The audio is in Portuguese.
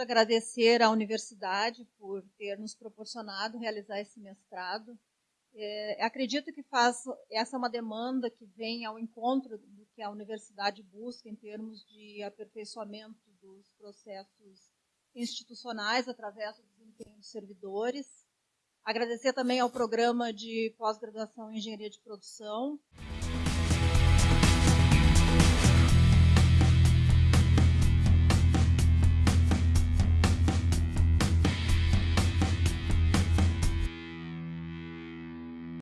agradecer à universidade por ter nos proporcionado realizar esse mestrado. É, acredito que faz essa é uma demanda que vem ao encontro do que a universidade busca em termos de aperfeiçoamento dos processos institucionais através do desempenho dos servidores. Agradecer também ao programa de pós-graduação em engenharia de produção